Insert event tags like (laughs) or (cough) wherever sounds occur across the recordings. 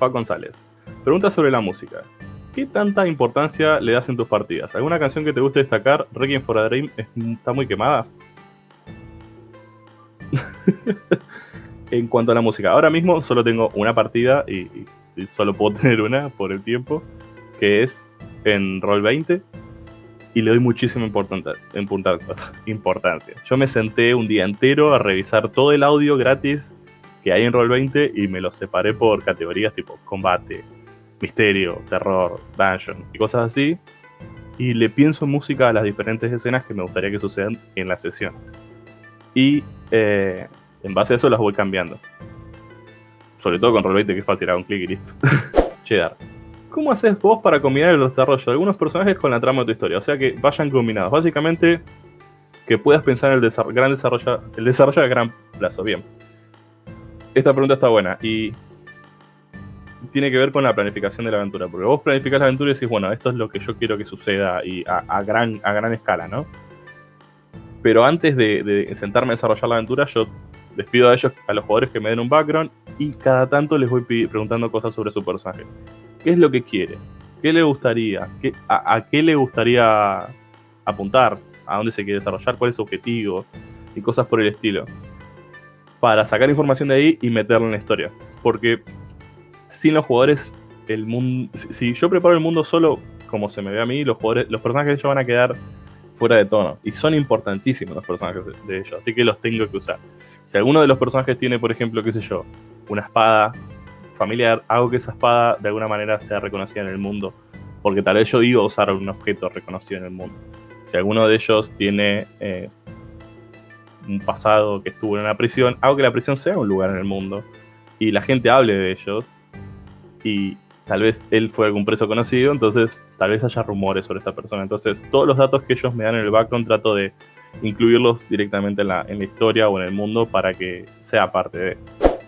Fa González. Pregunta sobre la música. ¿Qué tanta importancia le das en tus partidas? ¿Alguna canción que te guste destacar? Requiem for a Dream está muy quemada. (laughs) en cuanto a la música, ahora mismo solo tengo una partida y, solo puedo (laughs) tener una por el tiempo, que es en Roll 20 y le doy muchísima importancia, (laughs) importancia. Yo me senté un día entero a revisar todo el audio gratis que hay en Roll20 y me lo separé por categorías tipo combate, misterio, terror, dungeon y cosas así. Y le pienso en música a las diferentes escenas que me gustaría que sucedan en la sesión. Y eh, en base a eso las voy cambiando. Sobre todo con Roll20 que es fácil, hago un clic y listo. (laughs) Cheddar. ¿Cómo haces vos para combinar el desarrollo de algunos personajes con la trama de tu historia? O sea, que vayan combinados. Básicamente, que puedas pensar en el gran desarrollo, el desarrollo a gran plazo. Bien. Esta pregunta está buena y tiene que ver con la planificación de la aventura. Porque vos planificás la aventura y decís, bueno, esto es lo que yo quiero que suceda y a, gran, a gran escala, ¿no? Pero antes de, sentarme a desarrollar la aventura, yo les pido a ellos, a los jugadores que me den un background y cada tanto les voy preguntando cosas sobre su personaje qué es lo que quiere, qué le gustaría, ¿Qué, a, qué le gustaría apuntar, a dónde se quiere desarrollar, cuál es su objetivo y cosas por el estilo. Para sacar información de ahí y meterla en la historia. Porque sin los jugadores, el mundo. Si yo preparo el mundo solo, como se me ve a mí, los jugadores, los personajes ellos van a quedar fuera de tono. Y son importantísimos los personajes de ellos, así que los tengo que usar. Si alguno de los personajes tiene, por ejemplo, qué sé yo, una espada familiar, hago que esa espada de alguna manera sea reconocida en el mundo. Porque tal vez yo iba a usar un objeto reconocido en el mundo. Si alguno de ellos tiene eh, un pasado que estuvo en una prisión, hago que la prisión sea un lugar en el mundo. Y la gente hable de ellos. Y tal vez él fue algún preso conocido, entonces tal vez haya rumores sobre esta persona. Entonces, todos los datos que ellos me dan en el background trato de incluirlos directamente en la, en la historia o en el mundo para que sea parte de.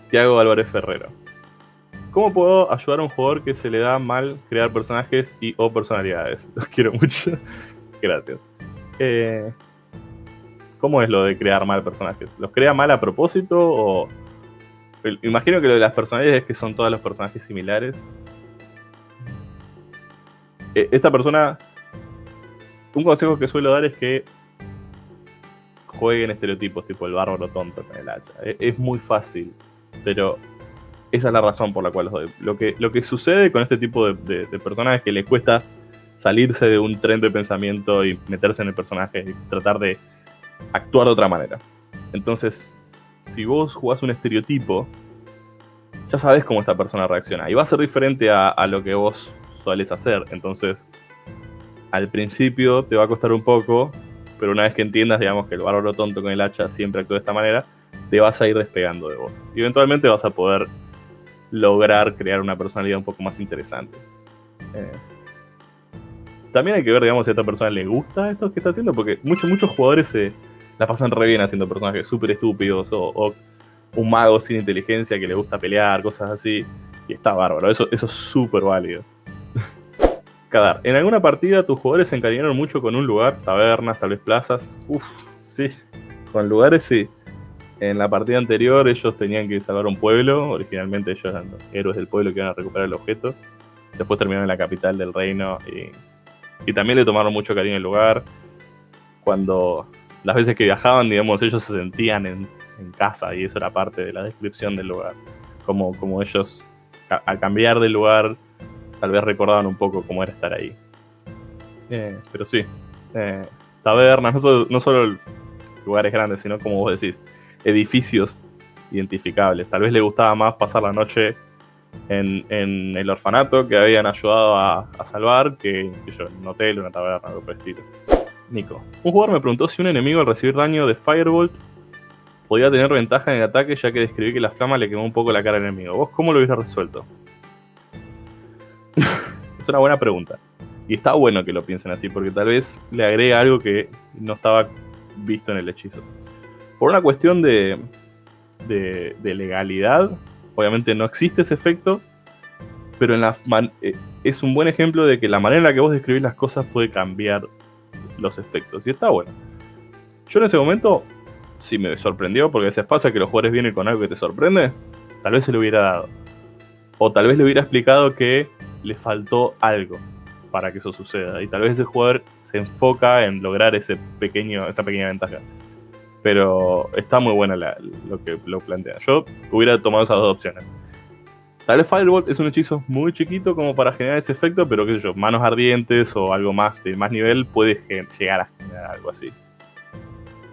Tiago Álvarez Ferrero. ¿Cómo puedo ayudar a un jugador que se le da mal crear personajes y o personalidades? (laughs) Los quiero mucho. Gracias. Eh, ¿Cómo es lo de crear mal personajes? ¿Los crea mal a propósito o...? Imagino que lo de las personalidades es que son todos los personajes similares. Eh, esta persona... Un consejo que suelo dar es que jueguen estereotipos tipo el bárbaro tonto con el hacha. E, es muy fácil, pero esa es la razón por la cual los doy. Lo que, lo que sucede con este tipo de, personajes es que les cuesta salirse de un tren de pensamiento y meterse en el personaje y tratar de actuar de otra manera. Entonces, si vos jugás un estereotipo, ya sabes cómo esta persona reacciona. Y va a ser diferente a, lo que vos sueles hacer. Entonces, al principio te va a costar un poco, pero una vez que entiendas, digamos, que el bárbaro tonto con el hacha siempre actúa de esta manera, te vas a ir despegando de vos. Y eventualmente vas a poder lograr crear una personalidad un poco más interesante. Eh, también hay que ver, digamos, si a esta persona le gusta esto que está haciendo, porque muchos, muchos jugadores se la pasan re bien haciendo personajes súper estúpidos o, un mago sin inteligencia que le gusta pelear, cosas así. Y está bárbaro, eso, eso es súper válido. (laughs) Kadar, en alguna partida tus jugadores se encariñaron mucho con un lugar, tabernas, tal vez plazas. Uf, sí, con lugares sí. En la partida anterior ellos tenían que salvar un pueblo, originalmente ellos eran los héroes del pueblo que iban a recuperar el objeto. Después terminaron en la capital del reino y, también le tomaron mucho cariño al lugar. Cuando las veces que viajaban, digamos, ellos se sentían en, casa y eso era parte de la descripción del lugar. Como, como ellos, al cambiar de lugar, tal vez recordaban un poco cómo era estar ahí. Eh, pero sí, eh, tabernas, no no solo lugares grandes, sino como vos decís, edificios identificables. Tal vez le gustaba más pasar la noche en, el orfanato que habían ayudado a, salvar que, yo, en un hotel, una taberna, algo por estilo. Un jugador me preguntó si un enemigo al recibir daño de Firebolt podía tener ventaja en el ataque ya que describí que la flama le quemó un poco la cara al enemigo. ¿Vos cómo lo hubiese resuelto? (laughs) es una buena pregunta. Y está bueno que lo piensen así, porque tal vez le agrega algo que no estaba visto en el hechizo por una cuestión de, de, legalidad, obviamente no existe ese efecto, pero eh, es un buen ejemplo de que la manera en la que vos describís las cosas puede cambiar los efectos. Y está bueno. Yo en ese momento sí me sorprendió, porque a veces pasa que los jugadores vienen con algo que te sorprende, tal vez se lo hubiera dado. O tal vez le hubiera explicado que le faltó algo para que eso suceda. Y tal vez ese jugador se enfoca en lograr ese pequeño, esa pequeña ventaja. Pero está muy buena lo que lo plantea. Yo hubiera tomado esas dos opciones. Tal vez Firebolt es un hechizo muy chiquito como para generar ese efecto, pero qué sé yo, manos ardientes o algo más de más nivel puede llegar a generar algo así.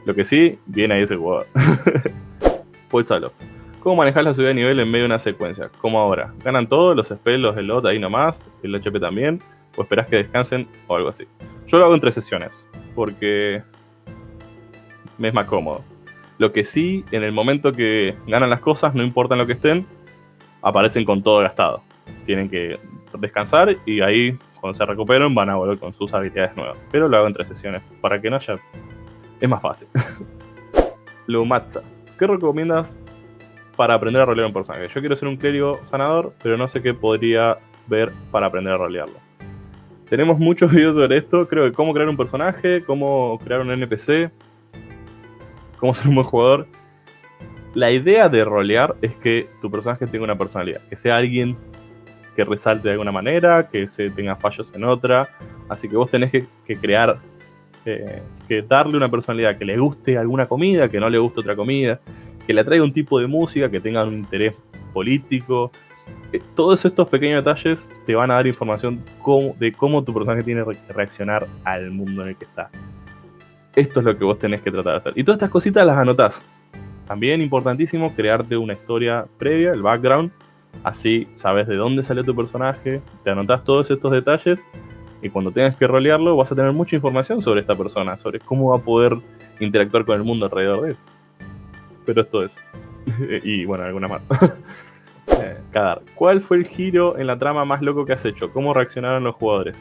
Lo que sí, viene ahí ese jugador. (laughs) pues solo. ¿Cómo manejar la subida de nivel en medio de una secuencia? Como ahora. ¿Ganan todos los spells, los lot ahí nomás? ¿El HP también? ¿O esperás que descansen? O algo así. Yo lo hago en tres sesiones. Porque me es más cómodo. Lo que sí, en el momento que ganan las cosas, no importa en lo que estén, aparecen con todo gastado. Tienen que descansar y ahí, cuando se recuperen, van a volver con sus habilidades nuevas. Pero lo hago en tres sesiones, para que no haya... Es más fácil. (laughs) Lumatza. ¿Qué recomiendas para aprender a rolear un personaje. Yo quiero ser un clérigo sanador, pero no sé qué podría ver para aprender a rolearlo. Tenemos muchos (laughs) videos sobre esto, creo que cómo crear un personaje, cómo crear un NPC, cómo ser un buen jugador. La idea de rolear es que tu personaje tenga una personalidad, que sea alguien que resalte de alguna manera, que se tenga fallos en otra. Así que vos tenés que, crear, eh, que darle una personalidad que le guste alguna comida, que no le guste otra comida, que le atraiga un tipo de música, que tenga un interés político. Eh, todos estos pequeños detalles te van a dar información de cómo tu personaje tiene que reaccionar al mundo en el que está. Esto es lo que vos tenés que tratar de hacer. Y todas estas cositas las anotás. También importantísimo crearte una historia previa, el background. Así sabes de dónde salió tu personaje, te anotás todos estos detalles y cuando tengas que rolearlo vas a tener mucha información sobre esta persona, sobre cómo va a poder interactuar con el mundo alrededor de él pero esto es. (laughs) y bueno, alguna más. (laughs) eh, ¿Cuál fue el giro en la trama más loco que has hecho? ¿Cómo reaccionaron los jugadores?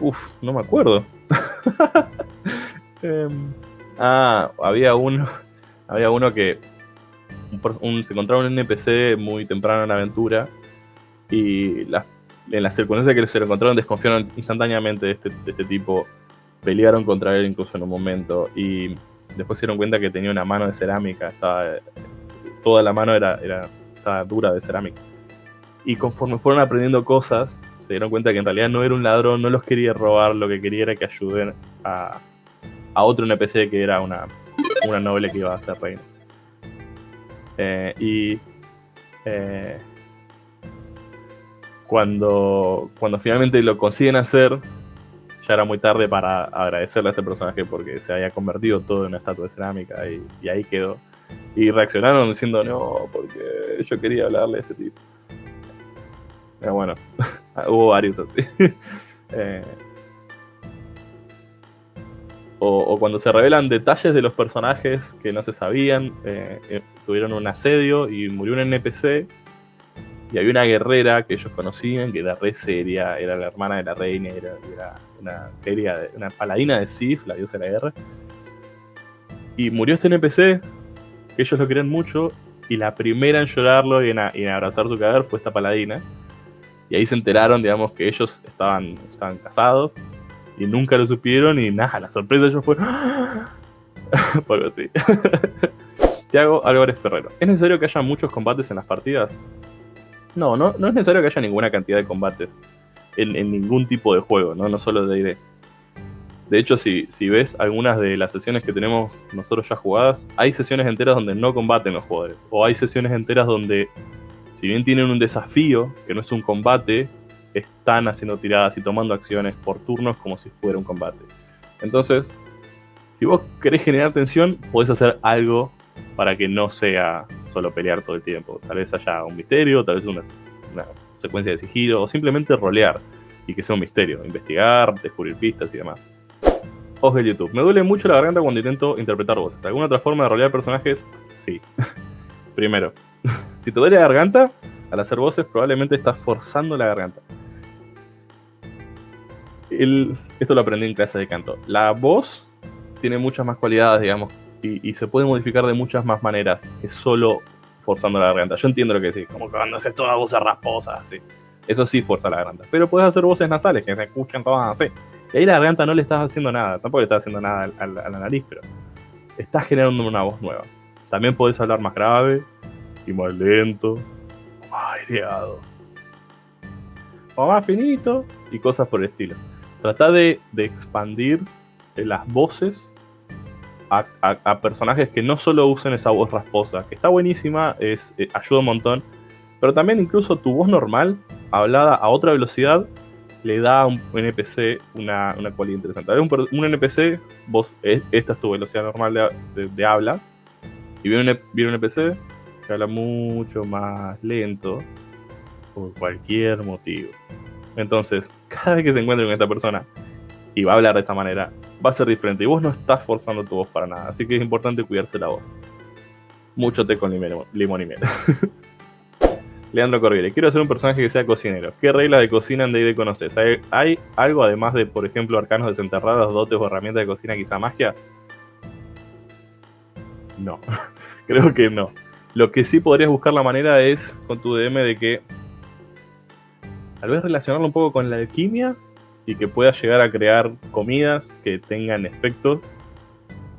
Uf, no me acuerdo. (laughs) Em, ah, había uno. Había uno que. se encontraba un NPC muy temprano en la aventura. Y en las circunstancias que se lo encontraron desconfiaron instantáneamente de este, de este tipo. Pelearon contra él incluso en un momento. Y después se dieron cuenta que tenía una mano de cerámica, estaba, toda la mano era estaba dura de cerámica. Y conforme fueron aprendiendo cosas, se dieron cuenta que en realidad no era un ladrón, no los quería robar, lo que quería era que ayuden a, a otro NPC que era una, una noble que iba a ser reina. Eh, y eh, cuando, cuando finalmente lo consiguen hacer, ya era muy tarde para agradecerle a este personaje porque se había convertido todo en una estatua de cerámica y, ahí quedó. Y reaccionaron diciendo, no, porque yo quería hablarle a este tipo. Pero bueno, (laughs) hubo varios así. (laughs) Eh, o, cuando se revelan detalles de los personajes que no se sabían, eh, eh, tuvieron un asedio y murió un NPC y había una guerrera que ellos conocían, que era re seria, era la hermana de la reina, era, una, una paladina de Sif, la diosa de la guerra. Y murió este NPC, que ellos lo querían mucho, y la primera en llorarlo y en, abrazar su cadáver fue esta paladina. Y ahí se enteraron, digamos, que ellos estaban casados, y nunca lo supieron, y nada, la sorpresa ellos fue... (laughs) Algo así. (laughs) Tiago Álvarez Ferrero. ¿Es necesario que haya muchos combates en las partidas? No, no, no es necesario que haya ninguna cantidad de combates en, ningún tipo de juego, no, no solo de ID. De hecho, si, si ves algunas de las sesiones que tenemos nosotros ya jugadas, hay sesiones enteras donde no combaten los jugadores. O hay sesiones enteras donde, si bien tienen un desafío, que no es un combate, están haciendo tiradas y tomando acciones por turnos como si fuera un combate. Entonces, si vos querés generar tensión, podés hacer algo para que no sea solo pelear todo el tiempo. Tal vez haya un misterio, tal vez una, secuencia de sigilo, o simplemente rolear y que sea un misterio, investigar, descubrir pistas y demás. Ojo de YouTube. Me duele mucho la garganta cuando intento interpretar voces. ¿Alguna otra forma de rolear personajes? Sí. (laughs) Primero, (laughs) si te duele la garganta, al hacer voces probablemente estás forzando la garganta. Esto lo aprendí en clase de canto. La voz tiene muchas más cualidades, digamos, y, se puede modificar de muchas más maneras que solo forzando la garganta. Yo entiendo lo que decís, como cuando haces todas voces rasposas, así. Eso sí fuerza la garganta. Pero puedes hacer voces nasales que se escuchan todas así. Y ahí la garganta no le estás haciendo nada, tampoco le estás haciendo nada a, la nariz, pero estás generando una voz nueva. También puedes hablar más grave y más lento, aireado. O más finito y cosas por el estilo. Trata de, expandir las voces a, personajes que no solo usen esa voz rasposa, que está buenísima, es, eh, ayuda un montón, pero también incluso tu voz normal, hablada a otra velocidad, le da a un NPC una, una cualidad interesante. Un, un, NPC, vos, esta es tu velocidad normal de, habla, y viene viene un NPC que habla mucho más lento por cualquier motivo. Entonces, cada vez que se encuentre con esta persona y va a hablar de esta manera, va a ser diferente. Y vos no estás forzando tu voz para nada. Así que es importante cuidarse la voz. Mucho té con limón, y miel. (laughs) Leandro Corriere, quiero hacer un personaje que sea cocinero. ¿Qué reglas de cocina en D&D conoces? ¿Hay, algo además de, por ejemplo, arcanos desenterrados, dotes o herramientas de cocina, quizá magia? No, (laughs) creo que no. Lo que sí podrías buscar la manera es con tu DM de que tal vez relacionarlo un poco con la alquimia y que puedas llegar a crear comidas que tengan efectos.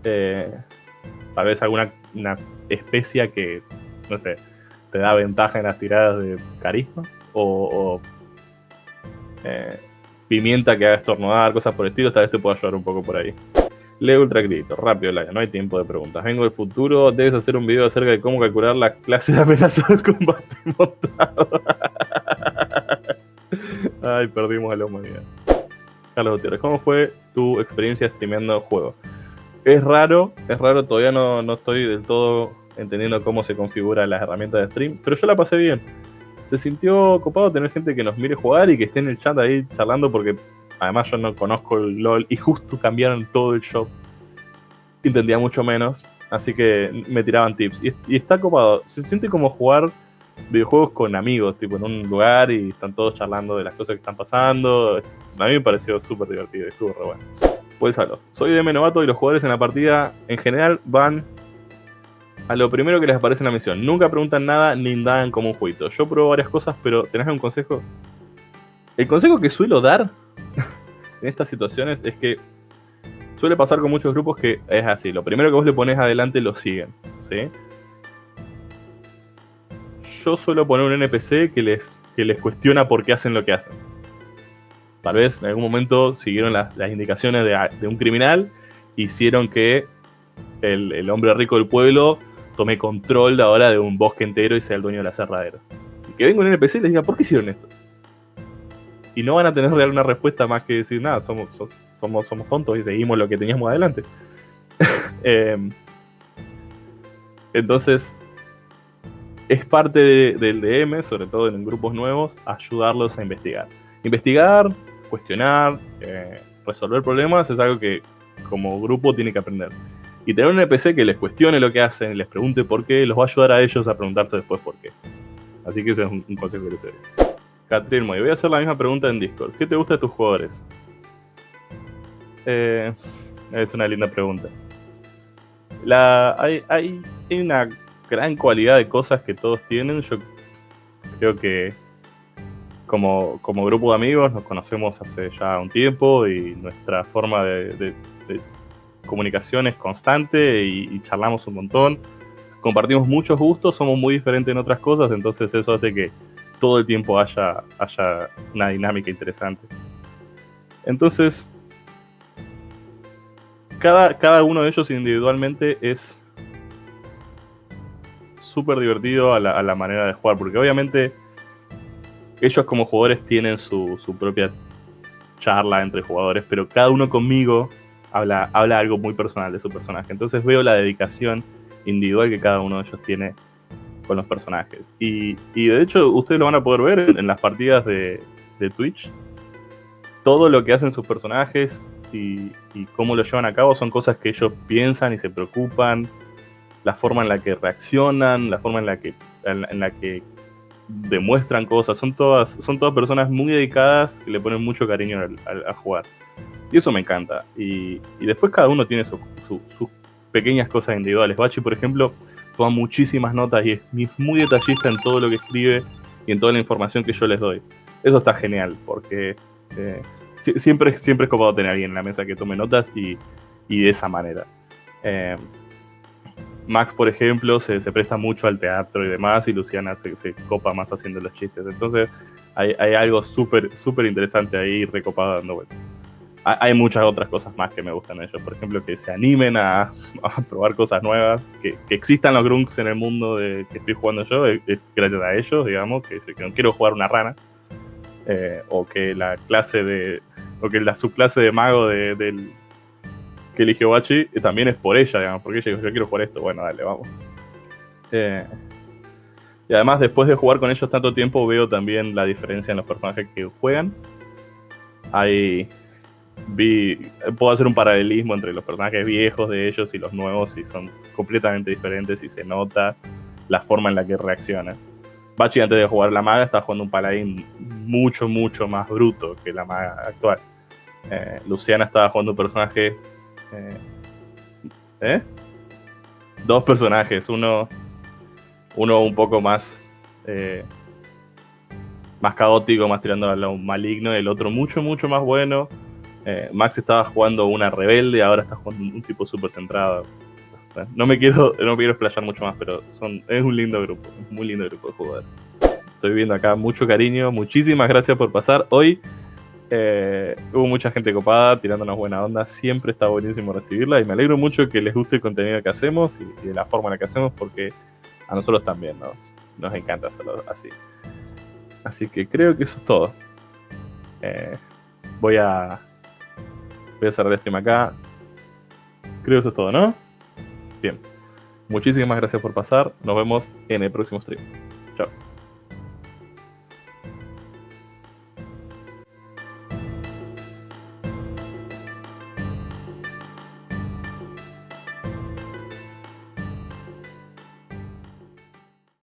Eh, tal vez alguna una especia que, no sé, te da ventaja en las tiradas de carisma. O, eh, pimienta que haga estornudar, cosas por el estilo. Tal vez te pueda ayudar un poco por ahí. Leo Ultra Crédito, rápido, Laia, no hay tiempo de preguntas. Vengo del futuro, debes hacer un video acerca de cómo calcular la clase de amenaza del (laughs) combate montado. Ay, perdimos a la humanidad. Carlos Gutiérrez, ¿cómo fue tu experiencia streameando juegos? Es raro, es raro, todavía no, no estoy del todo entendiendo cómo se configuran las herramientas de stream, pero yo la pasé bien. Se sintió copado tener gente que nos mire jugar y que esté en el chat ahí charlando porque además yo no conozco el LOL y justo cambiaron todo el shop. Entendía mucho menos, así que me tiraban tips. Y, y está copado, se siente como jugar videojuegos con amigos, tipo en un lugar y están todos charlando de las cosas que están pasando. A mí me pareció súper divertido, estuvo re bueno. Pues algo. Soy de novato y los jugadores en la partida en general van a lo primero que les aparece en la misión. Nunca preguntan nada ni indagan como un jueguito. Yo pruebo varias cosas, pero ¿tenés un consejo? El consejo que suelo dar (laughs) en estas situaciones es que suele pasar con muchos grupos que es así. Lo primero que vos le pones adelante lo siguen. ¿sí? Yo suelo poner un NPC que les, que les cuestiona por qué hacen lo que hacen. Tal vez en algún momento siguieron las, indicaciones de, un criminal, hicieron que el, hombre rico del pueblo tome control de ahora de un bosque entero y sea el dueño de la cerradera. Y que venga un NPC y les diga, ¿por qué hicieron esto? Y no van a tener real una respuesta más que decir, nada, somos, somos, somos tontos y seguimos lo que teníamos adelante. (laughs) Em, entonces, es parte del DM, sobre todo en grupos nuevos, ayudarlos a investigar. Investigar, cuestionar, eh, resolver problemas es algo que como grupo tiene que aprender. Y tener un NPC que les cuestione lo que hacen, les pregunte por qué, los va a ayudar a ellos a preguntarse después por qué. Así que ese es un, consejo que les doy. Catrín Moy, voy a hacer la misma pregunta en Discord. ¿Qué te gusta de tus jugadores? Eh, es una linda pregunta. La, hay, hay una gran cualidad de cosas que todos tienen. Yo creo que como, como grupo de amigos nos conocemos hace ya un tiempo y nuestra forma de, comunicación es constante y, charlamos un montón. Compartimos muchos gustos, somos muy diferentes en otras cosas, entonces eso hace que todo el tiempo haya, haya una dinámica interesante. Entonces, cada, cada uno de ellos individualmente es súper divertido a la, manera de jugar, porque obviamente ellos como jugadores tienen su, propia charla entre jugadores, pero cada uno conmigo habla, habla algo muy personal de su personaje. Entonces veo la dedicación individual que cada uno de ellos tiene con los personajes. Y, de hecho ustedes lo van a poder ver en, las partidas de, Twitch. Todo lo que hacen sus personajes y, y, cómo lo llevan a cabo son cosas que ellos piensan y se preocupan la forma en la que reaccionan, la forma en la que, en, la que demuestran cosas. Son todas, son todas personas muy dedicadas que le ponen mucho cariño al, a jugar. Y eso me encanta. Y, después cada uno tiene sus pequeñas cosas individuales. Bachi, por ejemplo, toma muchísimas notas y es, muy detallista en todo lo que escribe y en toda la información que yo les doy. Eso está genial, porque eh, siempre, siempre es copado tener alguien en la mesa que tome notas y, de esa manera. Eh, Max, por ejemplo, se, presta mucho al teatro y demás, y Luciana se, copa más haciendo los chistes. Entonces, hay, algo súper, súper interesante ahí recopado dando vueltas. Hay muchas otras cosas más que me gustan de ellos. Por ejemplo, que se animen a, probar cosas nuevas, que, existan los grunts en el mundo de, que estoy jugando yo, es, gracias a ellos, digamos, que, no quiero jugar una rana. Eh, o que la clase de. o que la subclase de mago del, que eligió Bachi también es por ella, digamos, porque ella dijo, yo quiero jugar esto, bueno, dale, vamos. Eh, y además, después de jugar con ellos tanto tiempo, veo también la diferencia en los personajes que juegan. Hay. Vi, puedo hacer un paralelismo entre los personajes viejos de ellos y los nuevos, y son completamente diferentes, y se nota la forma en la que reaccionan. Bachi, antes de jugar la maga, estaba jugando un paladín mucho, mucho más bruto que la maga actual. Eh, Luciana estaba jugando un personaje eh, ¿eh? Dos personajes, uno, uno un poco más, eh, más caótico, más tirando a lo maligno, el otro mucho, mucho más bueno. Max estaba jugando una rebelde, ahora está jugando un tipo súper centrado. No me quiero, no quiero explayar mucho más, pero son, es un lindo grupo, muy lindo grupo de jugadores. Estoy viendo acá mucho cariño, muchísimas gracias por pasar. Hoy eh, hubo mucha gente copada tirándonos buena onda. Siempre está buenísimo recibirla y me alegro mucho que les guste el contenido que hacemos y, de la forma en la que hacemos porque a nosotros también nos encanta hacerlo así. Así que creo que eso es todo. Eh, voy a voy a cerrar el stream acá. Creo que eso es todo, ¿no? Bien. Muchísimas gracias por pasar. Nos vemos en el próximo stream.